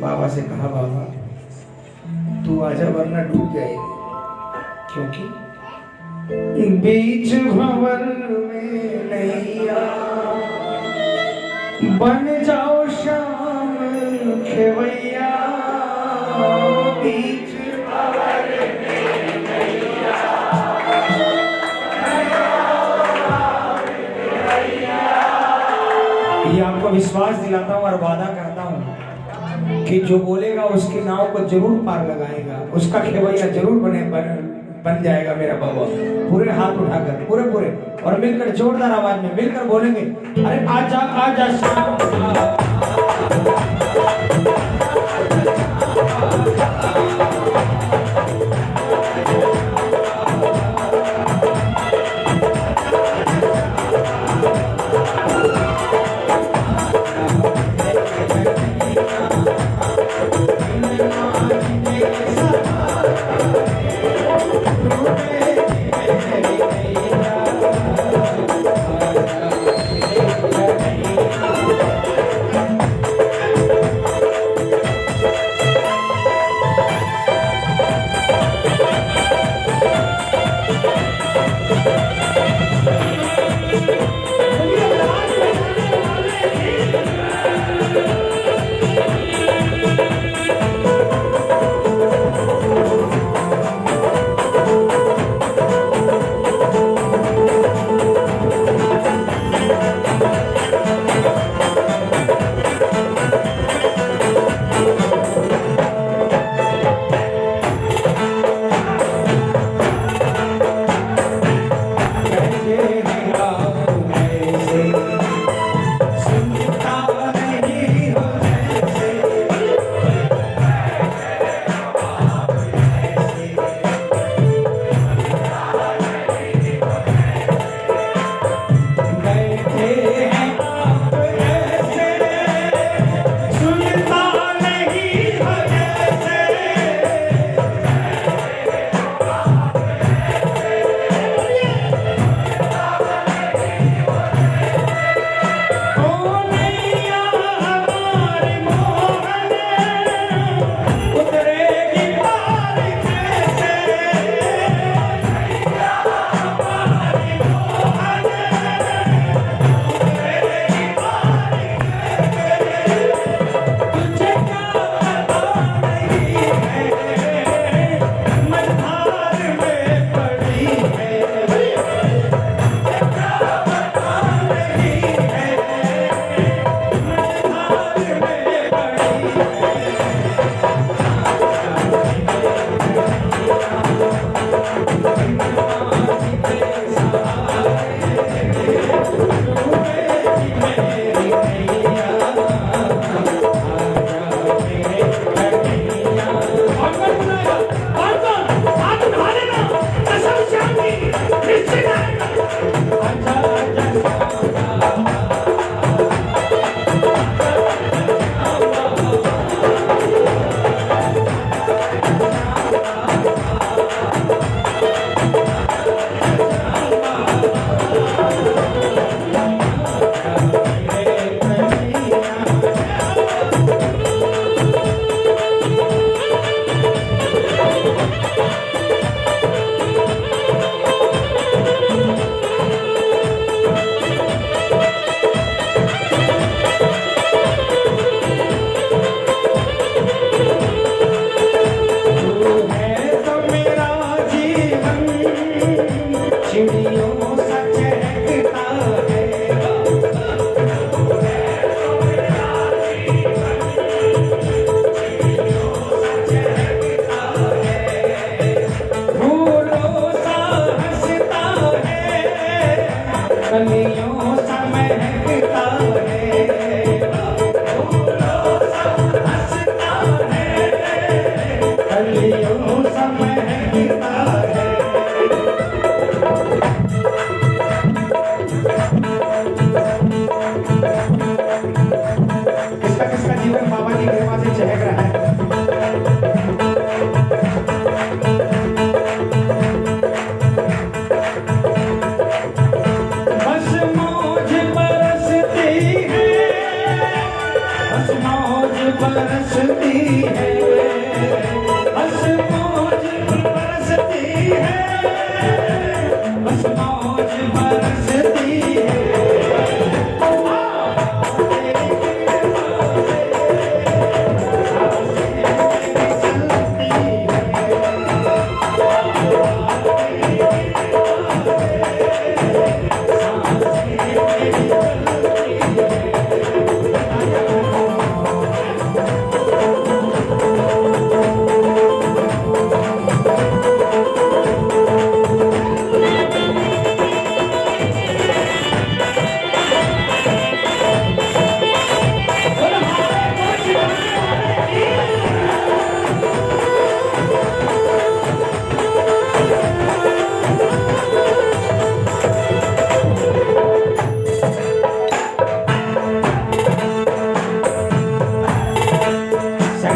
बाबा से कहा, बाबा, तू आजा वरना डूब जाएगी। क्योंकि बीच भंवर में बन जाओ शाम खेवैया। बीच ये आपको विश्वास दिलाता हूँ और वादा करता हूँ कि जो बोलेगा उसके नाव को ज़रूर पार लगाएगा उसका खेवैया ज़रूर बने बन बन जाएगा मेरा बाबा पूरे हाथ उठाकर पूरे पूरे और मिलकर जोरदार आवाज़ में मिलकर बोलेंगे अरे आजा आजा श्याम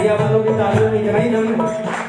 भैया आप लोग तालियों में जगाई दम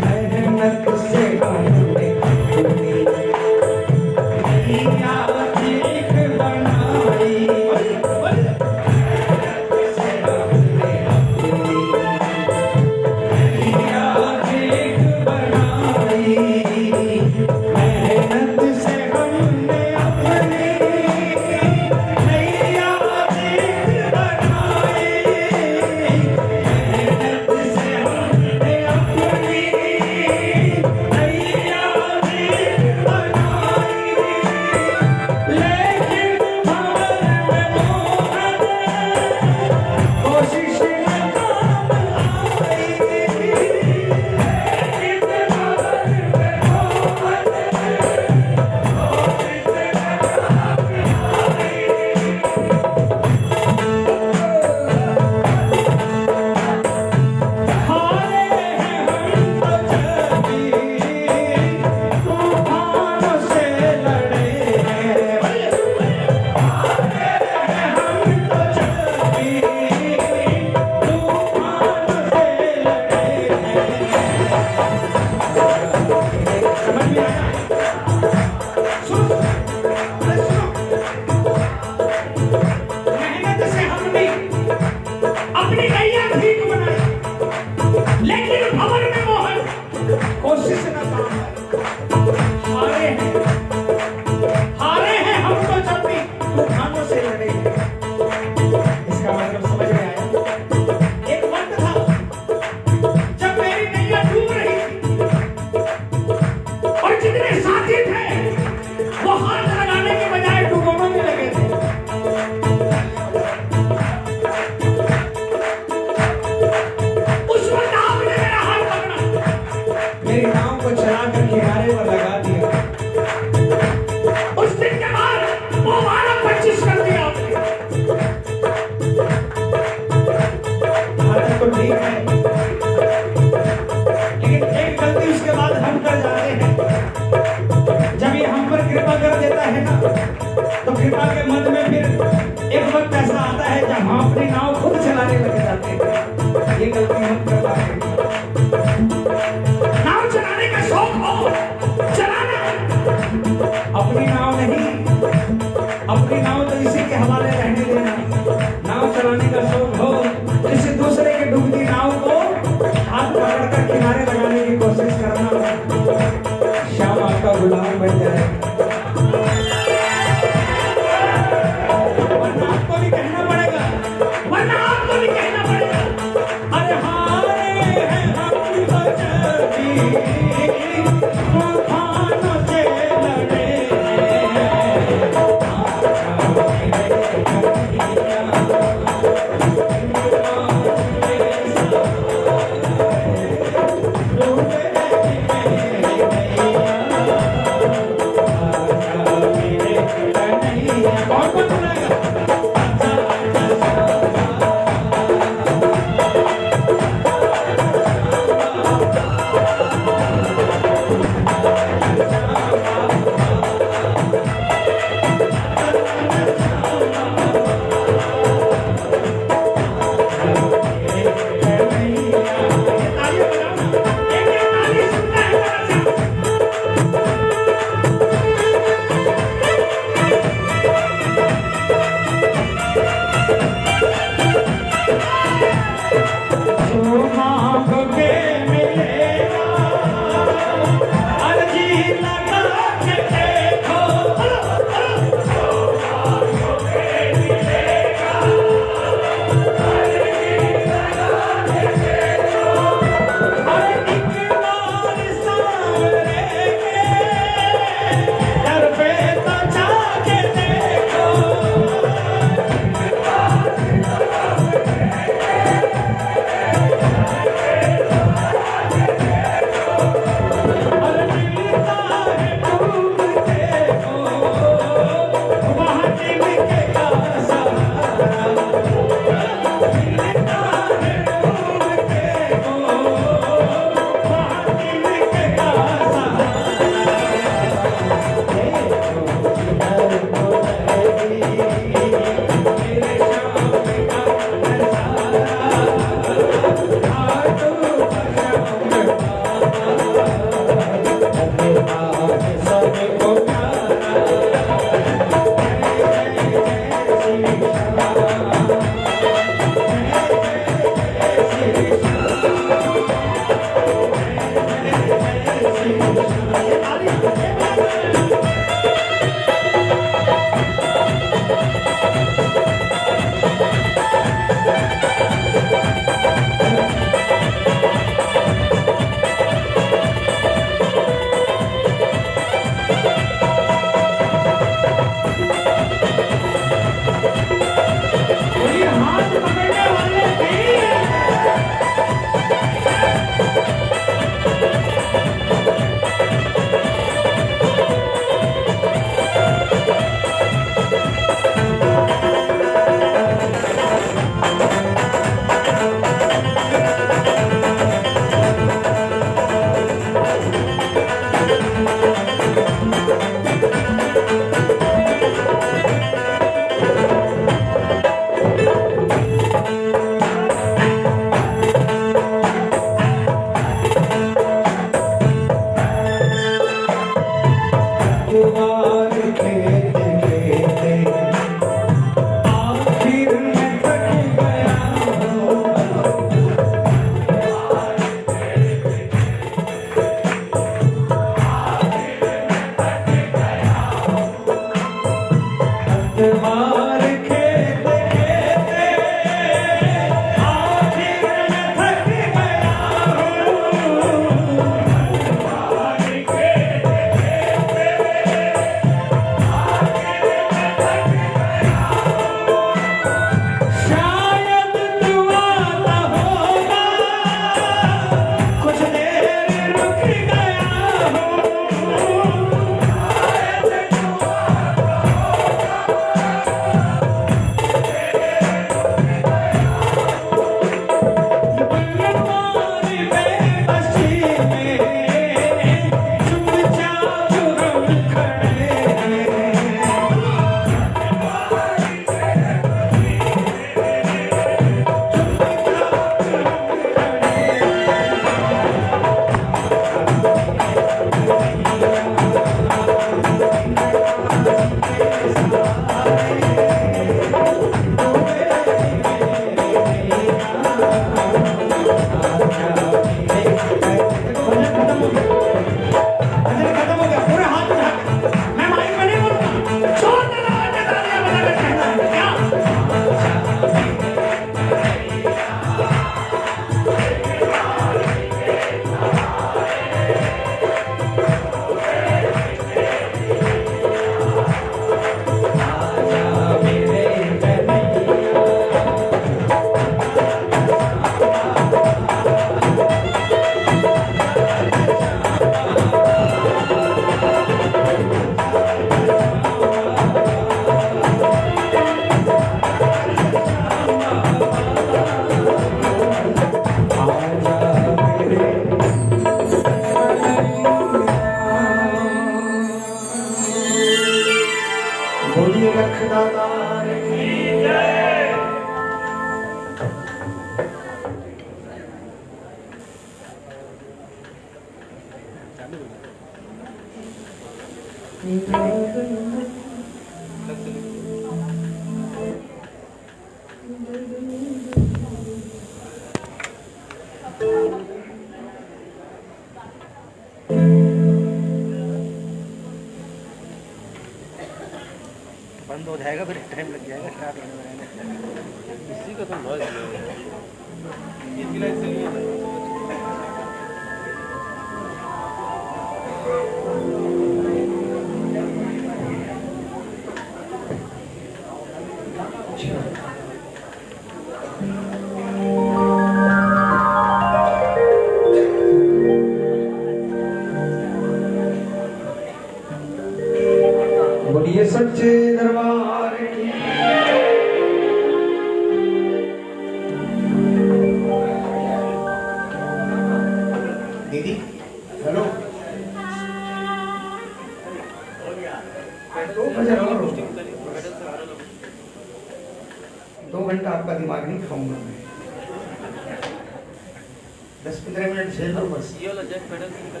दस पंद्रह मिनट झेल लो बस। ये वाला जैक पेडल से निकल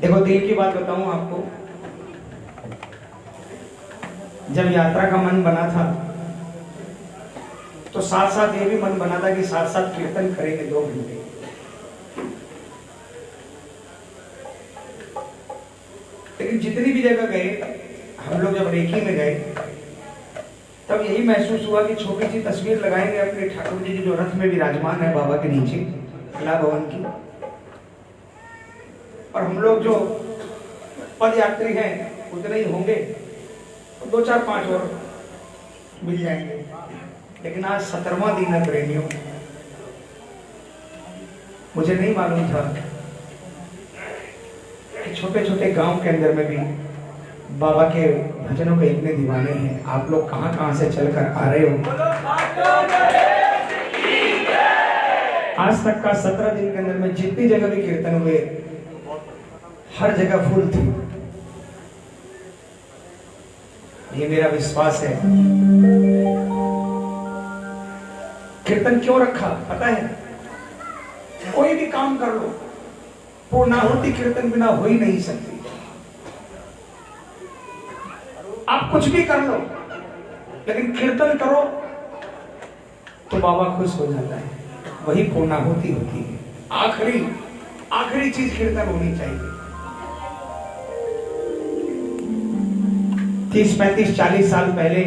देखो दिल की बात बताऊँ आपको। जब यात्रा का मन बना था तो साथ साथ ये भी मन बना था कि साथ साथ कीर्तन करेंगे दो घंटे। लेकिन जितनी भी जगह गए हम लोग जब रेखी में गए तब यही महसूस हुआ कि छोटी सी तस्वीर लगाएँगे अपने ठाकुर जी की जो रथ में विराजमान है बाबा के नीचे, कला भवन की। और हम लोग जो पद यात्री हैं, उतने ही होंगे। तो दो चार पाँच और मिल जाएँगे। लेकिन आज सत्रहवा दिन है प्रेमियों। मुझे नहीं मालूम था कि छोटे छोटे गाँव के अंदर में भी बाबा के भजनों के इतने दीवाने हैं। आप लोग कहाँ कहाँ से चलकर आ रहे हो? आज तक का सत्रह दिन के अंदर में जितनी जगह भी कीर्तन हुए, हर जगह फूल थी। ये मेरा विश्वास है। कीर्तन क्यों रखा? पता है? कोई भी काम कर लो। पूर्णाहुति कीर्तन बिना हो ही नहीं सकती। आप कुछ भी कर लो, लेकिन कीर्तन करो तो बाबा खुश हो जाता है। वही पूर्णाहुति होती है। आखिरी आखिरी चीज़ कीर्तन होनी चाहिए। तीस, पैंतीस, चालीस साल पहले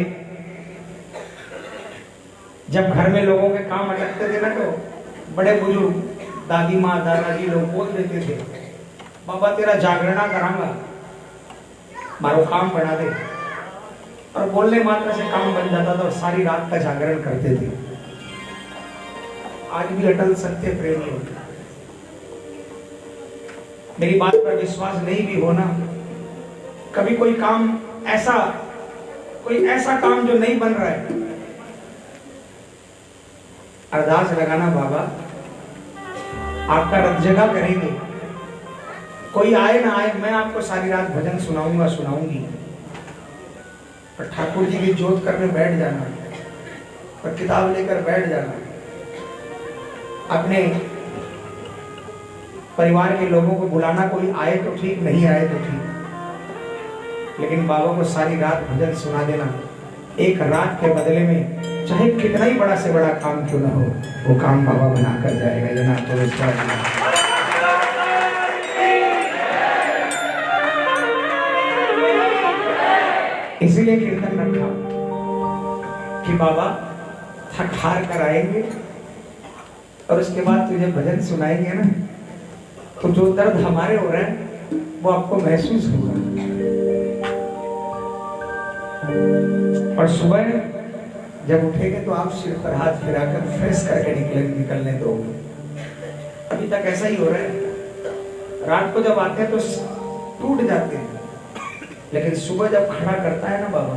जब घर में लोगों के काम अटकते थे ना तो बड़े बुज़ुर्ग, दादी माँ, दादाजी लोग बोल देते थे, बाबा, तेरा जागरणा करांगा। मारो काम बना दे। और बोलने मात्र से काम बन जाता था और सारी रात का जागरण करते थे। आज भी अटल सत्य प्रेमी होते मेरी बात पर विश्वास नहीं भी होना, कभी कोई काम ऐसा, कोई ऐसा काम जो नहीं बन रहा है। अरदास लगाना बाबा, आपका रथ जगह करेंगे। कोई आए ना आए, मैं आपको सारी रात भजन सुनाऊँगा, सुनाऊँगी। पर ठाकुर जी की जोत करने बैठ जाना और किताब लेकर बैठ जाना। अपने परिवार के लोगों को बुलाना कोई आए तो ठीक, नहीं आए तो ठीक। लेकिन बाबा को सारी रात भजन सुना देना। एक रात के बदले में चाहे कितना ही बड़ा से बड़ा काम क्यों ना हो, वो काम बाबा बना कर जाएगा, ये ना तो विश्वास इसीलिए कीर्तन रखा कि बाबा थक हार कर आएँगे और उसके बाद तुझे भजन सुनाएँगे ना तो जो दर्द हमारे हो रहे हैं, वो आपको महसूस होगा। और सुबह जब उठेंगे तो आप सिर पर हाथ फिराकर फ्रेश करके निकले निकलने दो। अभी तक ऐसा ही हो रहा है। रात को जब आते हैं तो टूट जाते हैं। लेकिन सुबह जब खड़ा करता है ना बाबा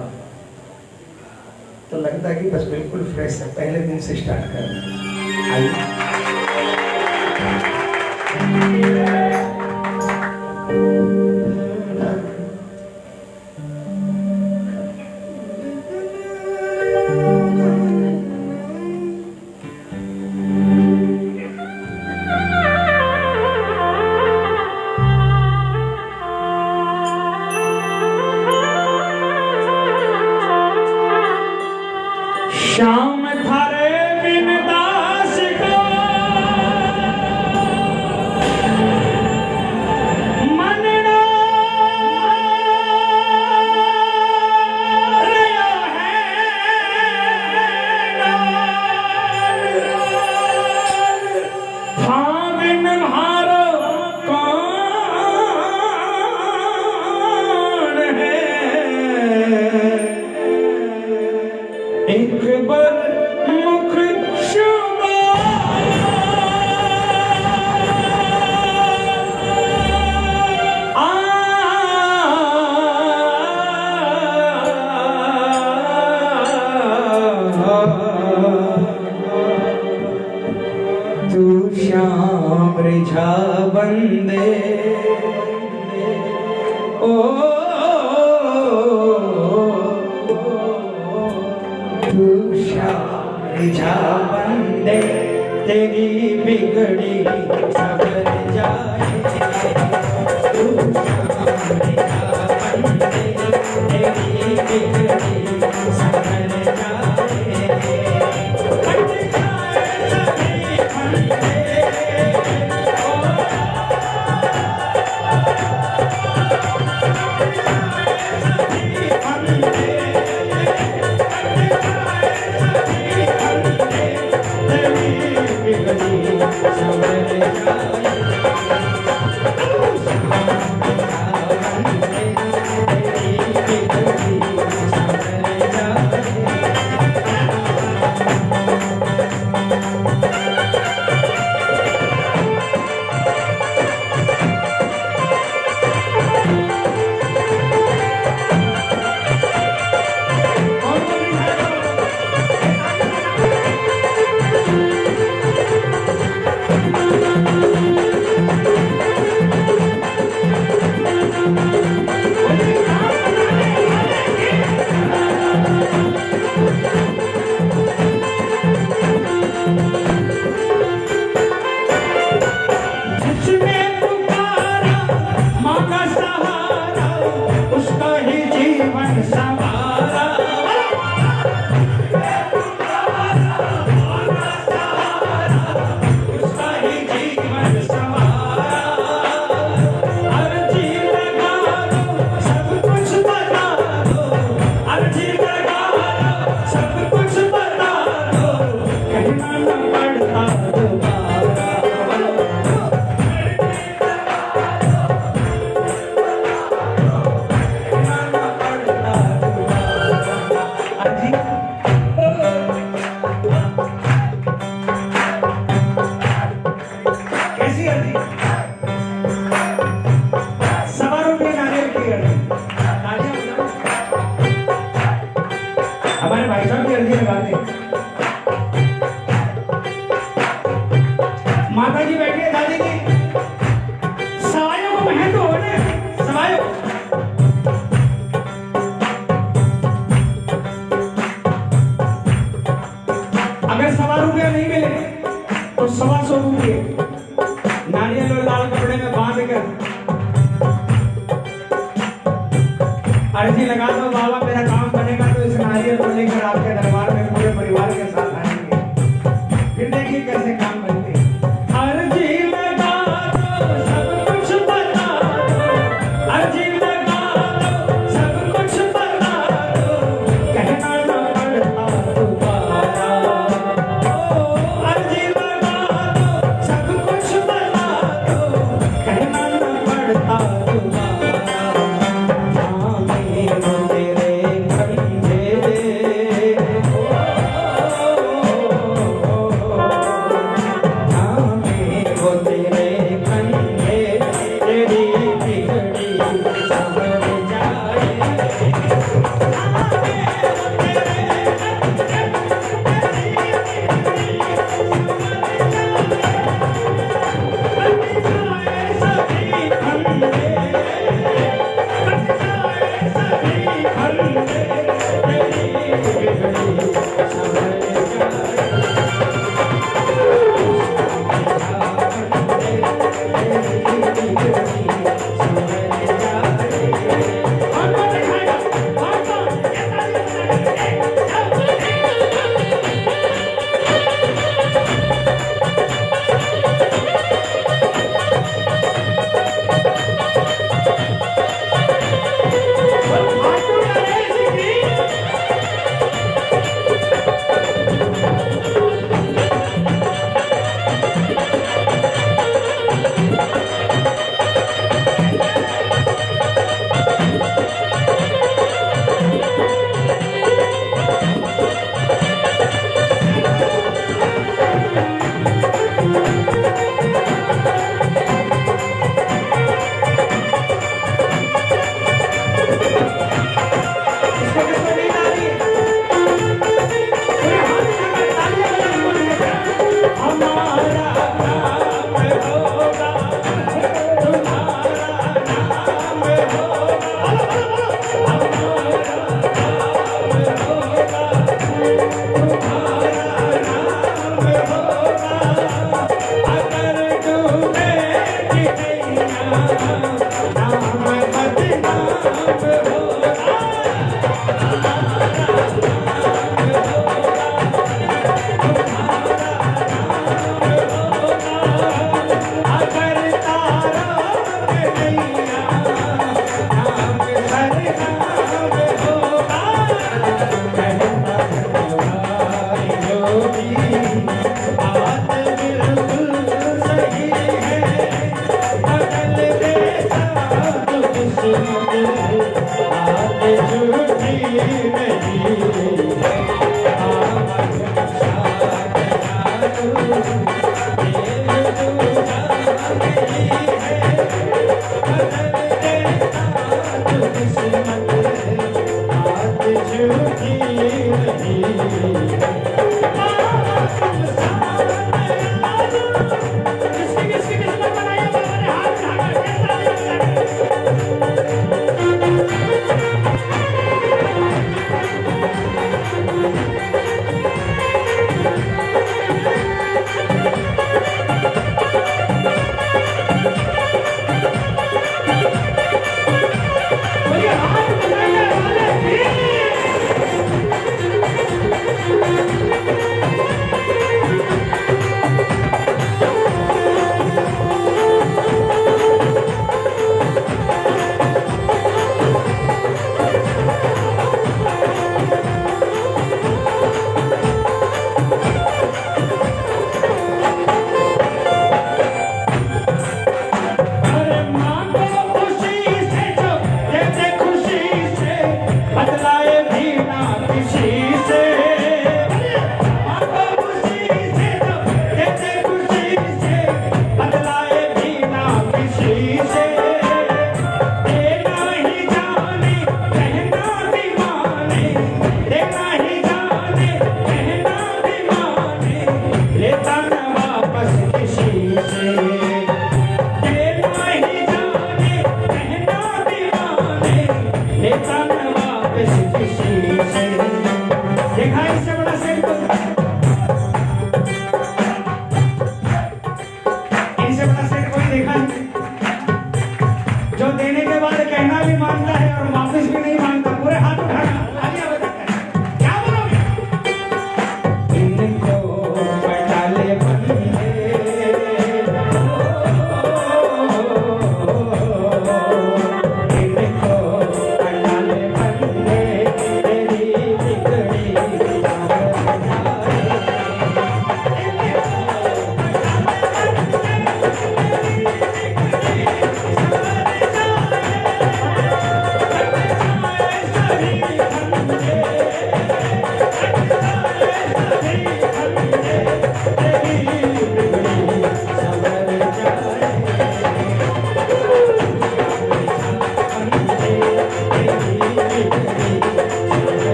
तो लगता है कि बस बिल्कुल फ्रेश है, पहले दिन से स्टार्ट कर आइए। श्याम थारे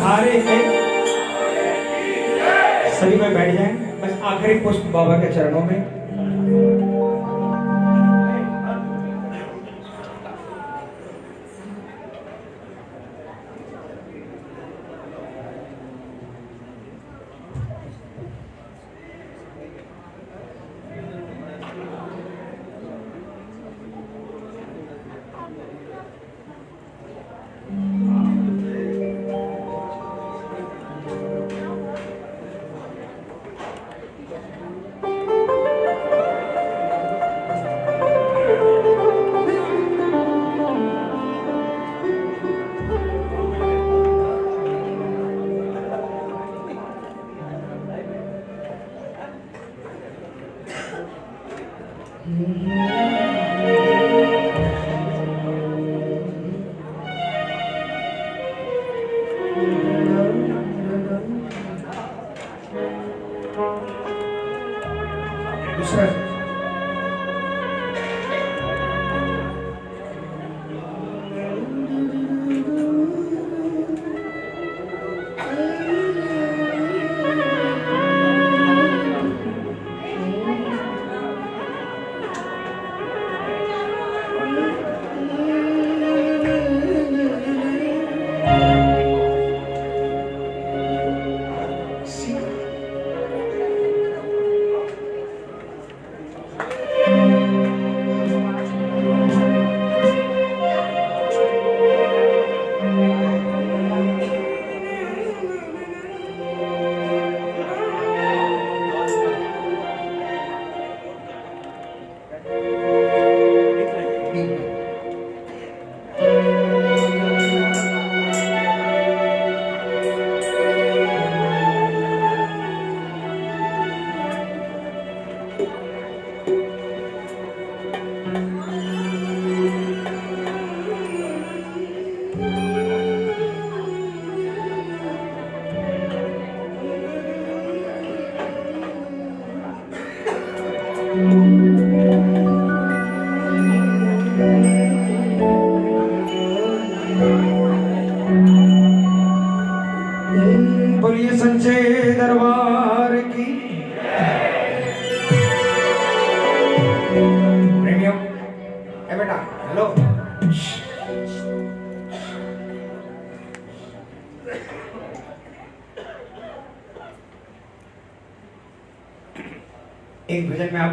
हारे के सभी में बैठ जाएँ। बस आखिरी पुष्प बाबा के चरणों में।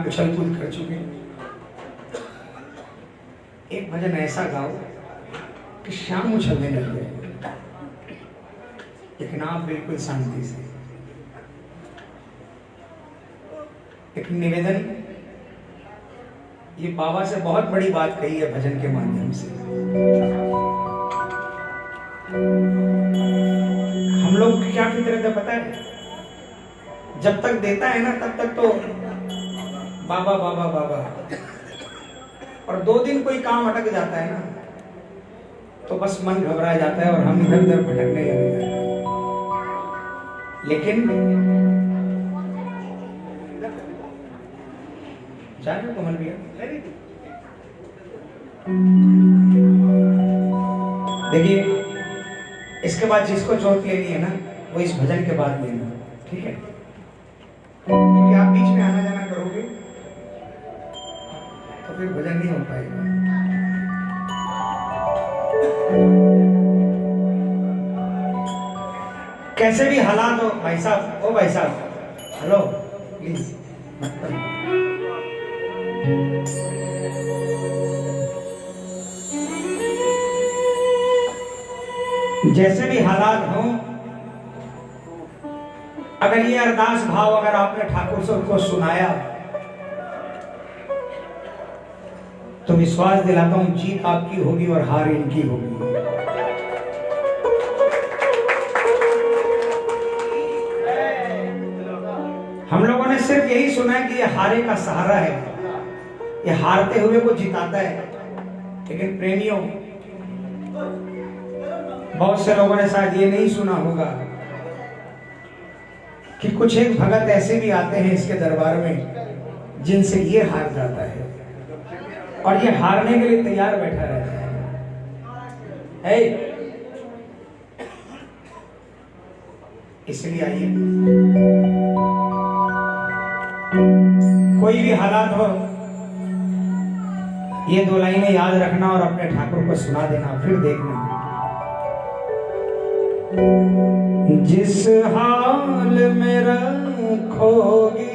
उछल कूद कर चुके एक भजन ऐसा गाओ कि शाम उछलने लग लेकिन आप बिल्कुल शांति से। एक निवेदन, ये बाबा से बहुत बड़ी बात कही है भजन के माध्यम से। हम लोग क्या है पता है? जब तक देता है ना, तब तक तो बाबा बाबा बाबा। और दो दिन कोई काम अटक जाता है ना तो बस मन घबरा जाता है और हम इधर उधर भटकने लग हैं। लेकिन जा रहे हो कमल भैया? देखिए, इसके बाद जिसको चोट लेनी है ना, वो इस भजन के बाद लेना, ठीक है? नहीं हो पाएगा। कैसे भी हालात हो, भाई साहब, ओ भाई साहब, हेलो प्लीज़ जैसे भी हालात हो, अगर ये अरदास भाव अगर आपने ठाकुर से उनको सुनाया विश्वास दिलाता हूँ, जीत आपकी होगी और हार इनकी होगी। हम लोगों ने सिर्फ़ यही सुना है कि ये हारे का सहारा है। ये हारते हुए को जिताता है। लेकिन प्रेमियों, बहुत से लोगों ने शायद ये नहीं सुना होगा कि कुछ एक भगत ऐसे भी आते हैं इसके दरबार में जिनसे ये हार जाता है। और ये हारने के लिए तैयार बैठा रहता है। है? इसलिए आइए। कोई भी हालात हो, ये दो लाइनें याद रखना और अपने ठाकुर को सुना देना, फिर देखना। जिस हाल में रखोगे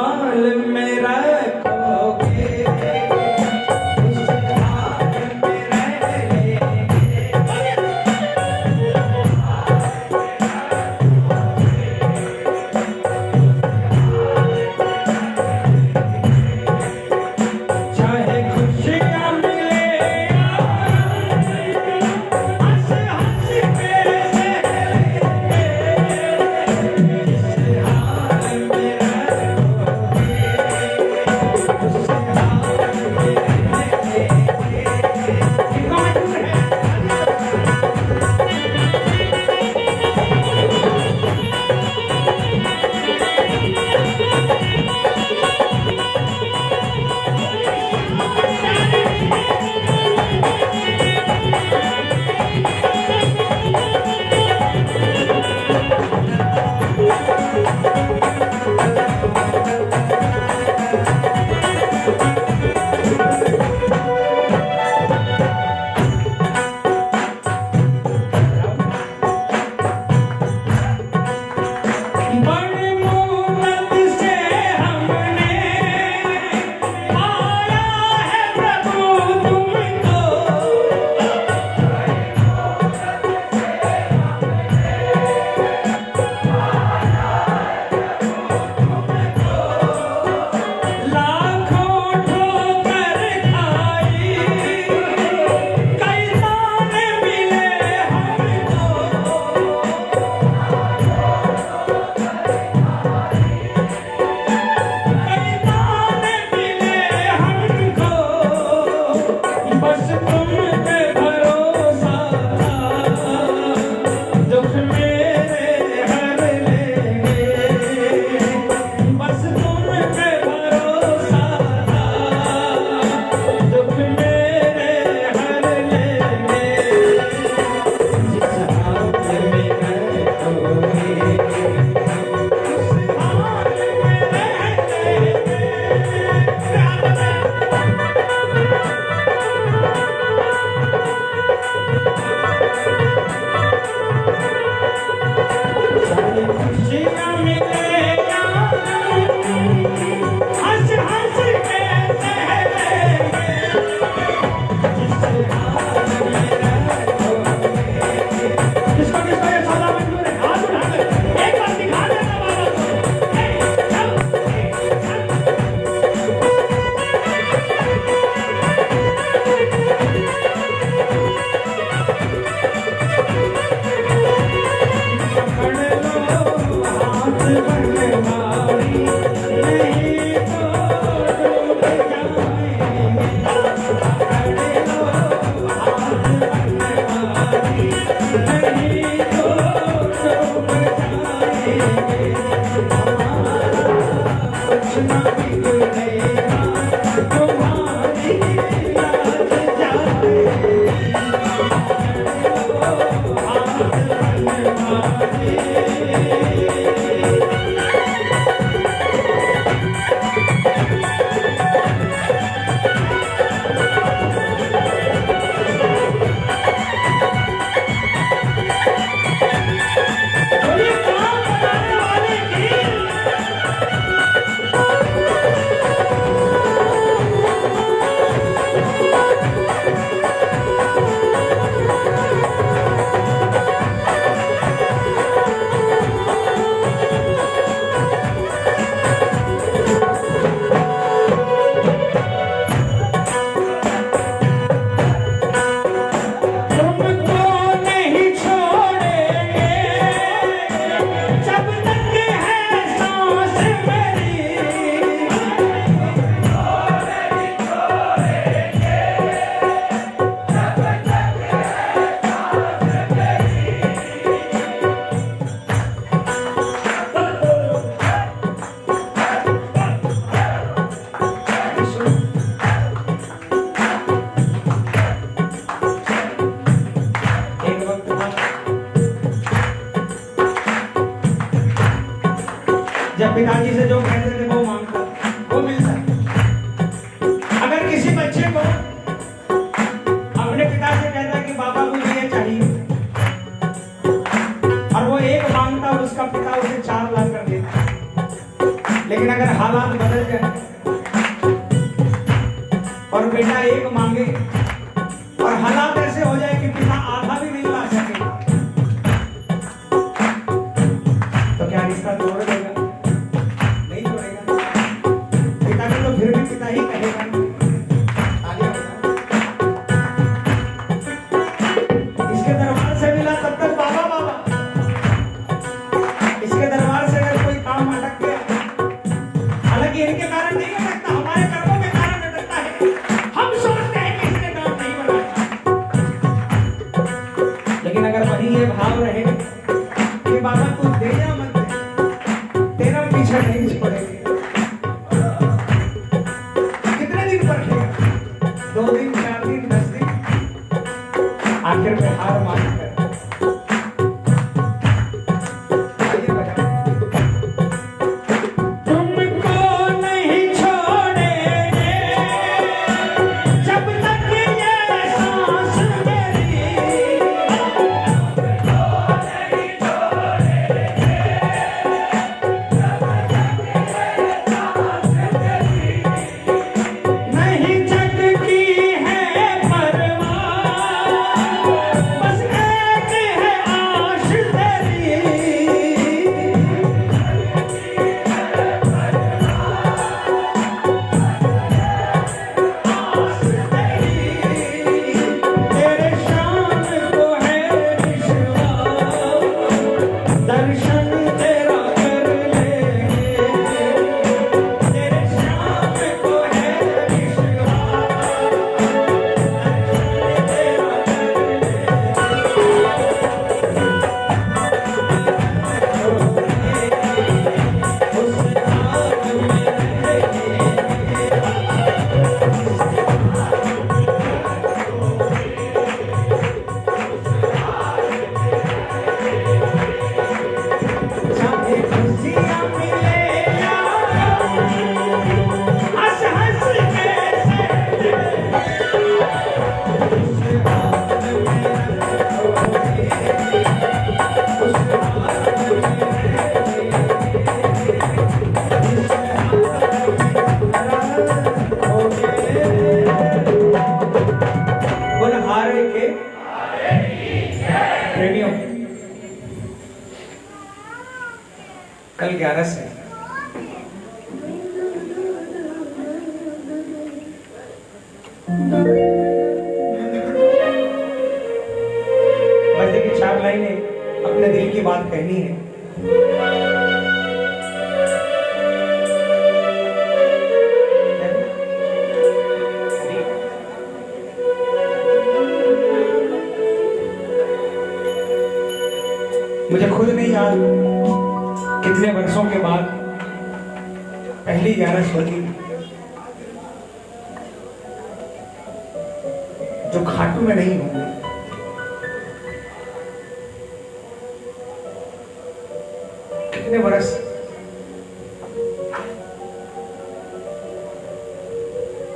कितने वर्ष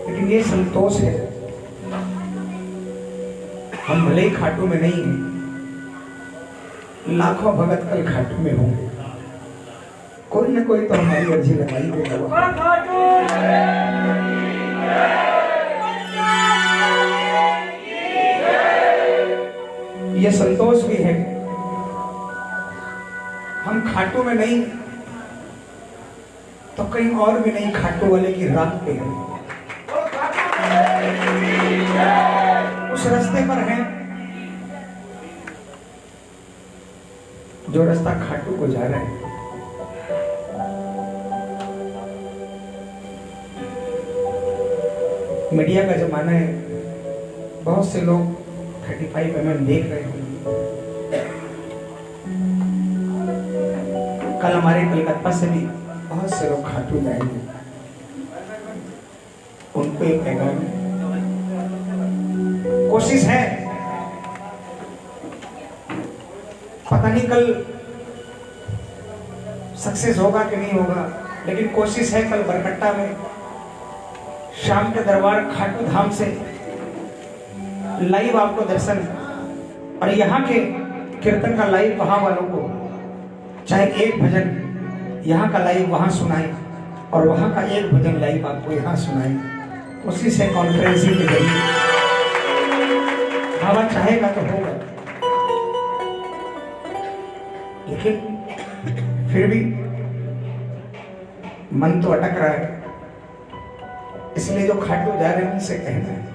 लेकिन ये संतोष है। हम भले ही खाटू में नहीं हैं लाखों भगत कल खाटू में होंगे। कोई ना कोई तो हमारी अर्जी लगाई देगा। ये संतोष भी है। खाटू में नहीं तो कहीं और भी नहीं, खाटू वाले की रात पे हैं। उस रास्ते पर है। जो रास्ता खाटू को जा रहा है, मीडिया का जमाना है, बहुत से लोग 35 एम देख रहे होंगे। कल हमारे कलकत्ता से भी बहुत से लोग खाटू जाएँगे। उनको एक पैगाम कोशिश है। पता नहीं कल सक्सेस होगा कि नहीं होगा, लेकिन कोशिश है कल बरकट्टा में, शाम के दरबार खाटू धाम से लाइव आपको दर्शन। और यहाँ के कीर्तन का लाइव वहाँ वालों को चाहे एक भजन यहाँ का लाइव वहाँ सुनाए और वहाँ का एक भजन लाइव आपको यहाँ सुनाए। उसी से कॉन्फ्रेंसिंग के ज़रिए बाबा चाहेगा तो होगा। लेकिन फिर भी मन तो अटक रहा है। इसलिए जो खाटू जा रहे हैं, उनसे कहना है।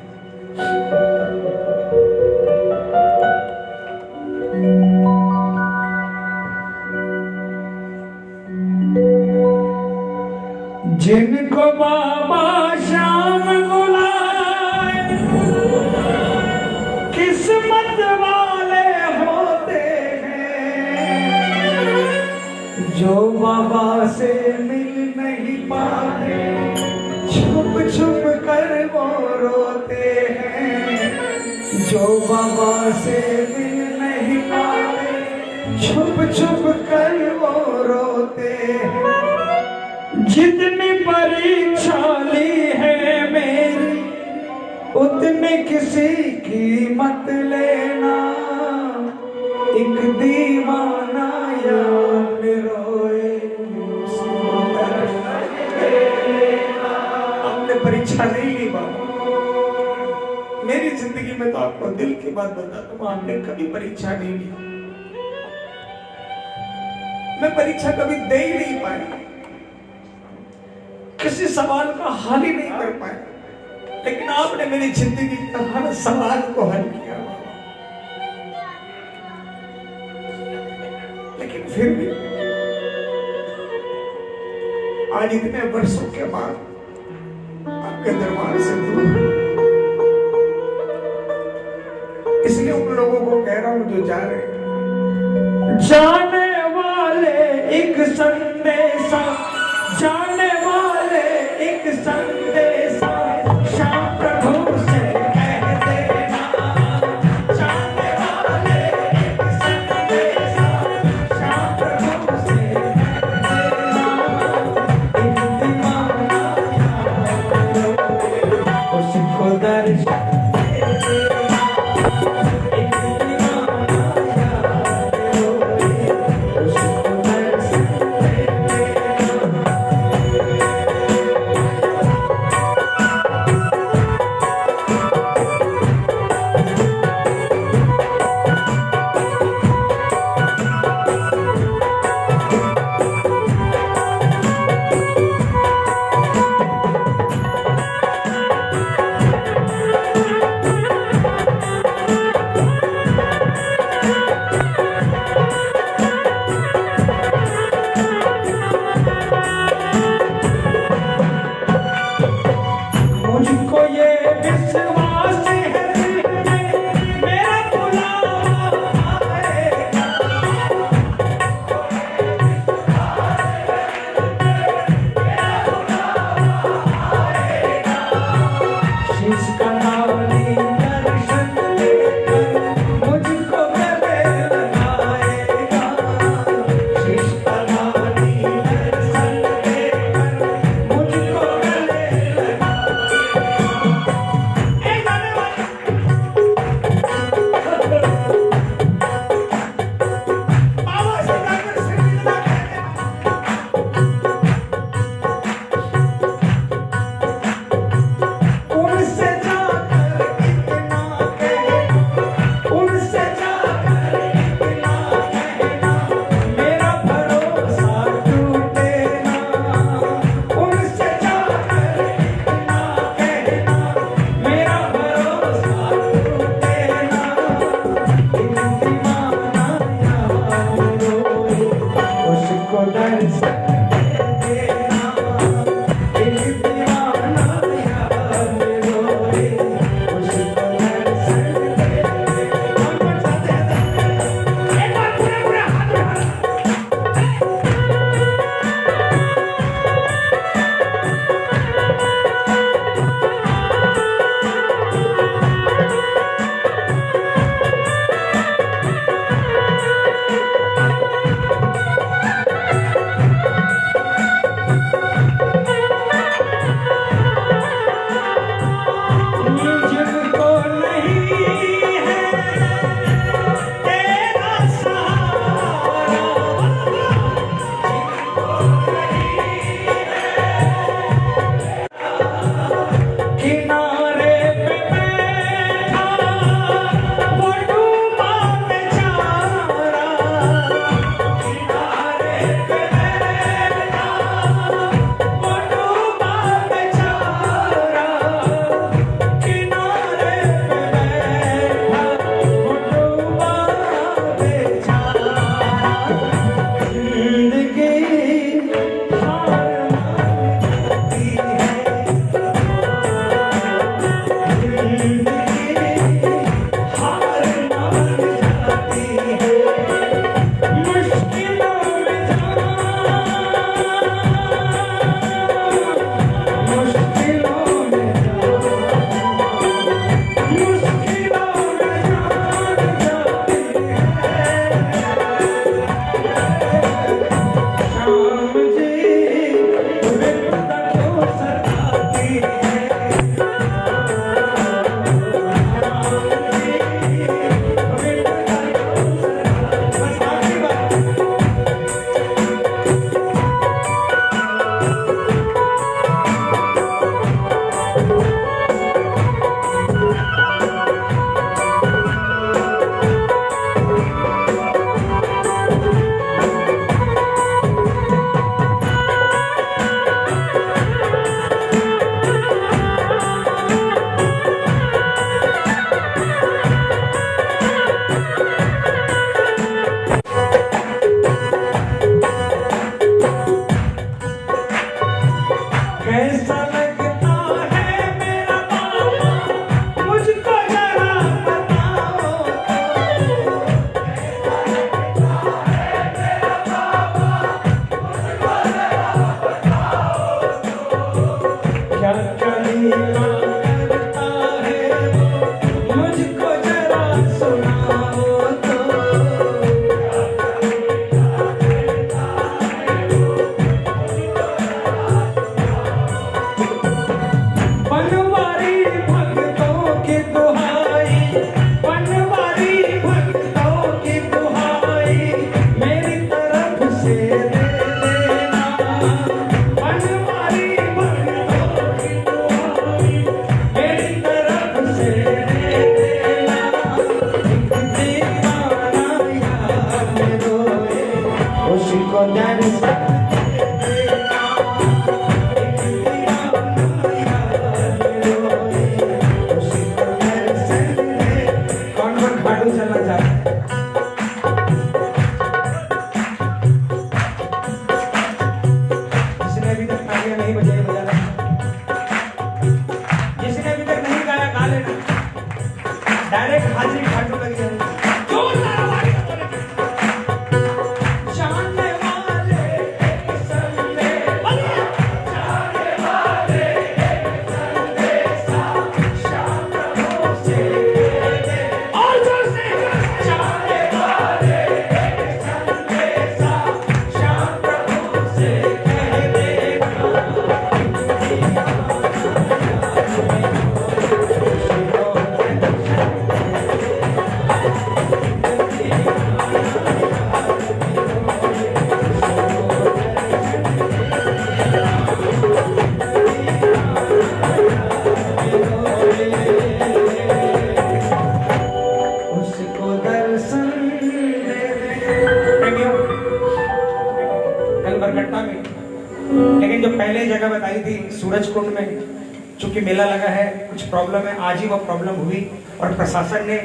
आज ही वो प्रॉब्लम हुई और प्रशासन ने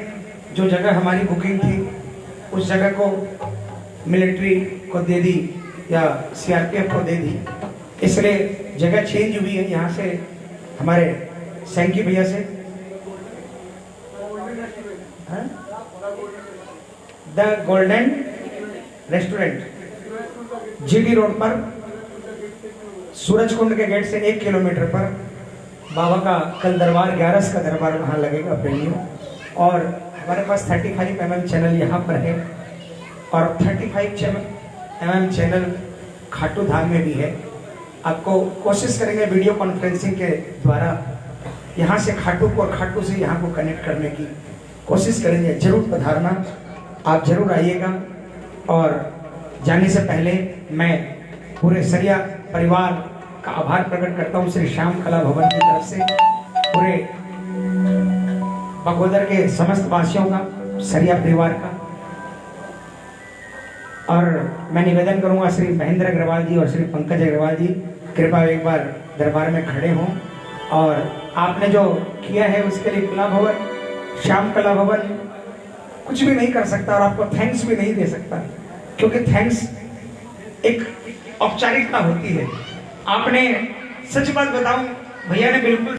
जो जगह हमारी बुकिंग थी, उस जगह को मिलिट्री को दे दी या सीआरपीएफ को दे दी। इसलिए जगह चेंज हुई है यहाँ से हमारे सैंकी भैया से। The golden restaurant GT road पर सूरज कुंड के गेट से एक किलोमीटर पर बाबा का कल दरबार, ग्यारस का दरबार वहाँ लगेगा प्रेमियों और हमारे पास 35 फाइव एम चैनल यहाँ पर है। और 35 five M channel Khatu Dham में भी है। आपको कोशिश करेंगे वीडियो कॉन्फ्रेंसिंग के द्वारा यहाँ से खाटू को और खाटू से यहाँ को कनेक्ट करने की। कोशिश करेंगे, ज़रूर पधारना। आप ज़रूर आइएगा। और जाने से पहले मैं पूरे सरिया परिवार का आभार प्रकट करता हूँ श्री श्याम कला भवन की तरफ़ से। पूरे बगोदर के समस्त वासियों का, सरिया परिवार का। और मैं निवेदन करूँगा श्री महेंद्र अग्रवाल जी और श्री पंकज अग्रवाल जी कृपा एक बार दरबार में खड़े हों। और आपने जो किया है उसके लिए कला भवन, श्याम कला भवन, कुछ भी नहीं कर सकता और आपको थैंक्स भी नहीं दे सकता। क्योंकि थैंक्स एक औपचारिकता होती है। आपने सच बात बताऊँ भैया ने बिल्कुल